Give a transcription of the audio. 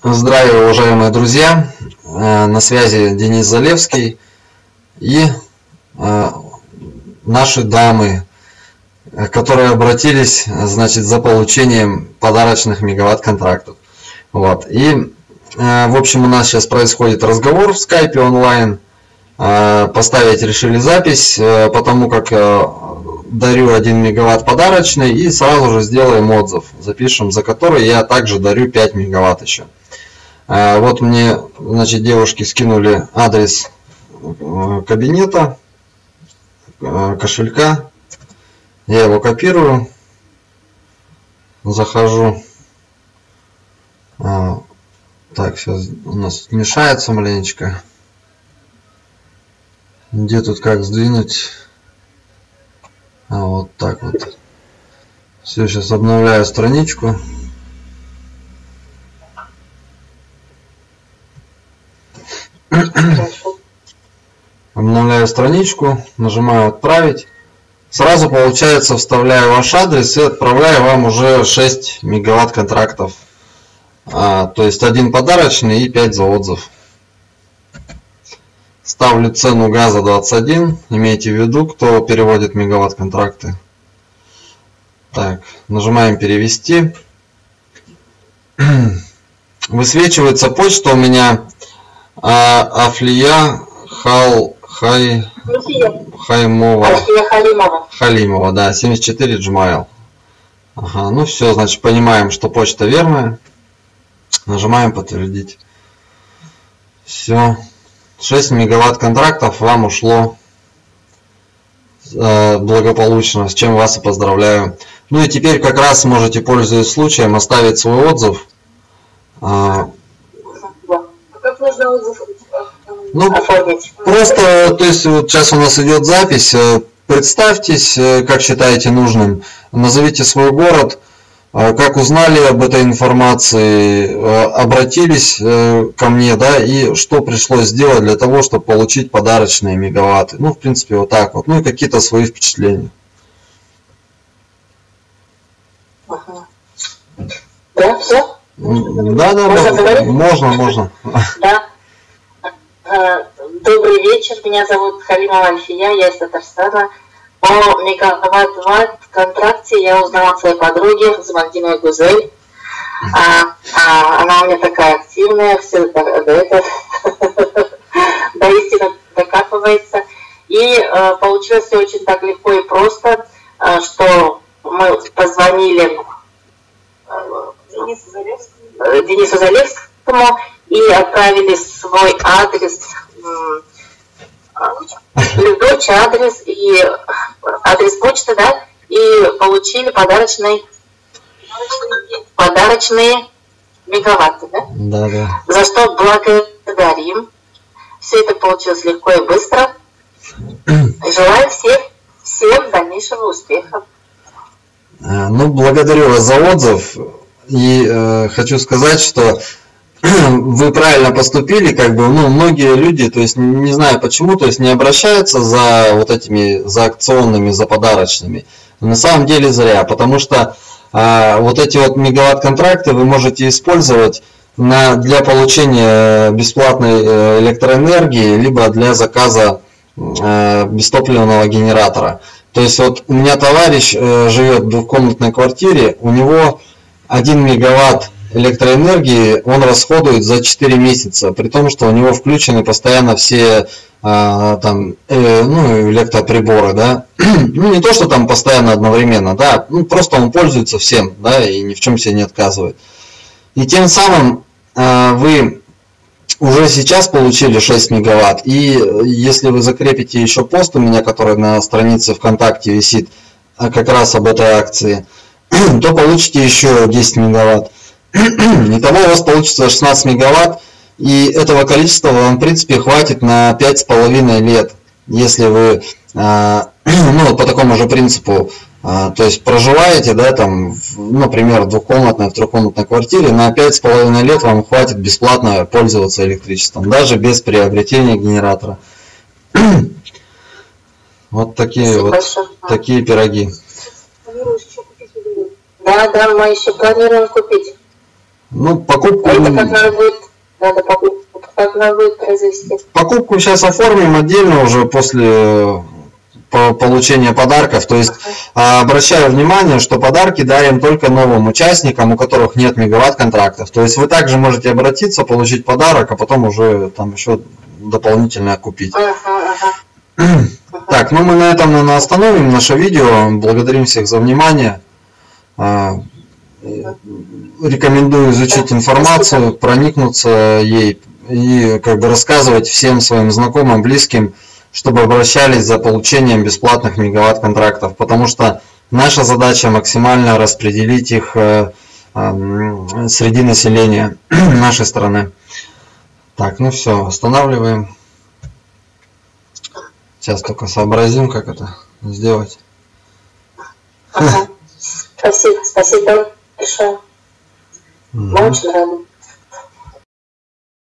Здравия, уважаемые друзья! Э, на связи Денис Залевский и э, наши дамы, которые обратились, значит, за получением подарочных мегаватт-контрактов. Вот. И, э, в общем, у нас сейчас происходит разговор в скайпе онлайн. Поставить решили запись, потому как дарю 1 мегаватт подарочный и сразу же сделаем отзыв. Запишем, за который я также дарю 5 мегаватт еще. А, вот мне, значит, девушки скинули адрес э, кабинета, э, кошелька. Я его копирую. Захожу. А, так, сейчас у нас мешается маленечко. Где тут как сдвинуть? А вот так вот. Все, сейчас обновляю страничку. Обновляю страничку, нажимаю «Отправить». Сразу получается вставляю ваш адрес и отправляю вам уже 6 мегаватт контрактов. А, то есть один подарочный и 5 за отзыв. Ставлю цену газа 21. Имейте в виду, кто переводит мегаватт контракты. Так, нажимаем перевести. Высвечивается почта у меня а, Афлия Хал Хай Хаймова. Халимова. Халимова, да, 74 Gmail. Ага, ну все, значит, понимаем, что почта верная. Нажимаем подтвердить. Все. 6 мегаватт контрактов вам ушло э, благополучно, с чем вас и поздравляю. Ну и теперь как раз можете, пользуясь случаем, оставить свой отзыв. А, как нужно отзыв ну? Просто, то есть вот сейчас у нас идет запись. Э, представьтесь, э, как считаете нужным. Назовите свой город, а как узнали об этой информации, э, обратились э, ко мне, да, и что пришлось сделать для того, чтобы получить подарочные мегаватты. Ну, в принципе, вот так вот. Ну и какие-то свои впечатления. Ага. Да, все? Да, да, можно, можно, можно. Да. Добрый вечер, меня зовут Халима Альфия, я из Татарстана. По мегаватт контракте я узнала от своей подруги Замагдиновой Гузель. А, а, она у меня такая активная, все это, это до истины докапывается. И э, получилось все очень так легко и просто, э, что мы позвонили э, Денису Залевскому, Денису Залевскому и отправили свой адрес дочь адрес и адрес почты, да, и получили подарочный подарочные мегаватты, да? Да, да. За что благодарим. Все это получилось легко и быстро. Желаю всех, всем дальнейшего успеха. А, ну, благодарю вас за отзыв. И э, хочу сказать, что вы правильно поступили, как бы, ну, многие люди, то есть, не знаю почему, то есть, не обращаются за вот этими, за акционными, за подарочными. На самом деле зря, потому что а, вот эти вот мегаватт-контракты вы можете использовать на, для получения бесплатной э, электроэнергии, либо для заказа э, бестопливного генератора. То есть, вот у меня товарищ э, живет в двухкомнатной квартире, у него 1 мегаватт электроэнергии он расходует за 4 месяца, при том, что у него включены постоянно все а, там, э, ну, электроприборы, да, ну, не то, что там постоянно одновременно, да, ну, просто он пользуется всем, да, и ни в чем себе не отказывает. И тем самым а, вы уже сейчас получили 6 мегаватт, и если вы закрепите еще пост у меня, который на странице ВКонтакте висит, а, как раз об этой акции, то получите еще 10 мегаватт. Итого у вас получится 16 мегаватт, и этого количества вам, в принципе, хватит на 5,5 лет, если вы, а, ну, по такому же принципу, а, то есть проживаете, да, там, например, в двухкомнатной, в трехкомнатной квартире, на 5,5 лет вам хватит бесплатно пользоваться электричеством, даже без приобретения генератора. Вот такие вот такие пироги. Да, да, мы еще планируем купить. Ну, покупку... Это как надо будет, надо покупку, как надо будет произвести? Покупку сейчас оформим отдельно уже после получения подарков. То есть а, обращаю внимание, что подарки дарим только новым участникам, у которых нет мегаватт контрактов. То есть вы также можете обратиться, получить подарок, а потом уже там еще дополнительно купить. Так, ну мы на этом, наверное, остановим наше видео. Благодарим всех за внимание. Рекомендую изучить информацию, проникнуться ей и как бы рассказывать всем своим знакомым, близким, чтобы обращались за получением бесплатных мегаватт контрактов, потому что наша задача максимально распределить их э, э, среди населения нашей страны. Так, ну все, останавливаем. Сейчас только сообразим, как это сделать. Ага. Спасибо, спасибо большое. Мы очень рады.